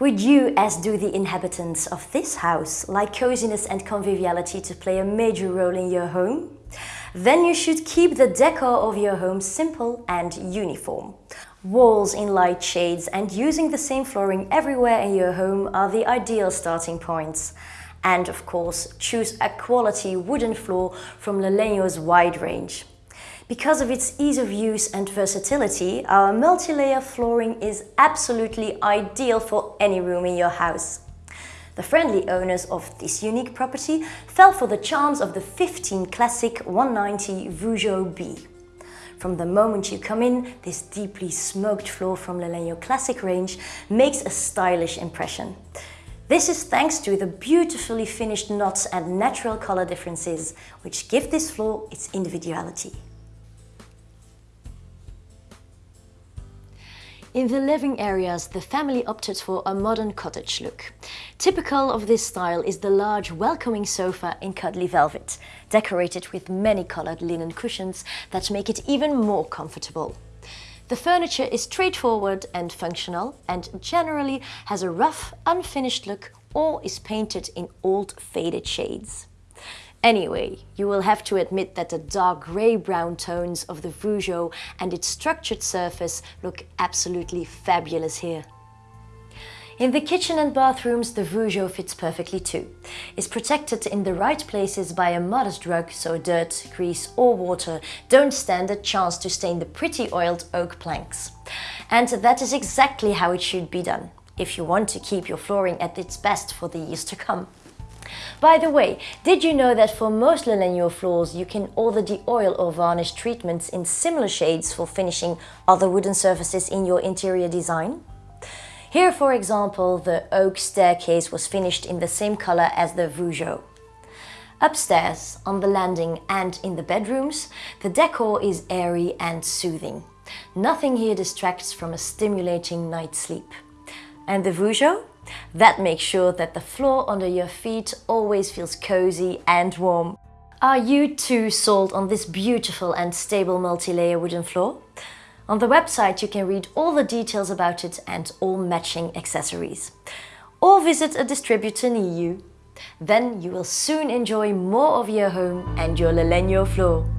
Would you, as do the inhabitants of this house, like coziness and conviviality to play a major role in your home? Then you should keep the decor of your home simple and uniform. Walls in light shades and using the same flooring everywhere in your home are the ideal starting points. And of course, choose a quality wooden floor from Lalegno's wide range. Because of its ease of use and versatility, our multi-layer flooring is absolutely ideal for any room in your house. The friendly owners of this unique property fell for the charms of the 15 Classic 190 Vougeot B. From the moment you come in, this deeply smoked floor from Lalegno Classic range makes a stylish impression. This is thanks to the beautifully finished knots and natural color differences, which give this floor its individuality. In the living areas, the family opted for a modern cottage look. Typical of this style is the large welcoming sofa in cuddly velvet, decorated with many colored linen cushions that make it even more comfortable. The furniture is straightforward and functional and generally has a rough, unfinished look or is painted in old faded shades. Anyway, you will have to admit that the dark grey-brown tones of the Vougeot and its structured surface look absolutely fabulous here. In the kitchen and bathrooms, the Vougeot fits perfectly too. It's protected in the right places by a modest rug, so dirt, grease or water don't stand a chance to stain the pretty oiled oak planks. And that is exactly how it should be done, if you want to keep your flooring at its best for the years to come. By the way, did you know that for most Lalegno floors you can order the oil or varnish treatments in similar shades for finishing other wooden surfaces in your interior design? Here, for example, the oak staircase was finished in the same color as the Vougeot. Upstairs, on the landing and in the bedrooms, the decor is airy and soothing. Nothing here distracts from a stimulating night's sleep. And the Vougeot? That makes sure that the floor under your feet always feels cozy and warm. Are you too sold on this beautiful and stable multi-layer wooden floor? On the website you can read all the details about it and all matching accessories. Or visit a distributor near you. Then you will soon enjoy more of your home and your Lalegno floor.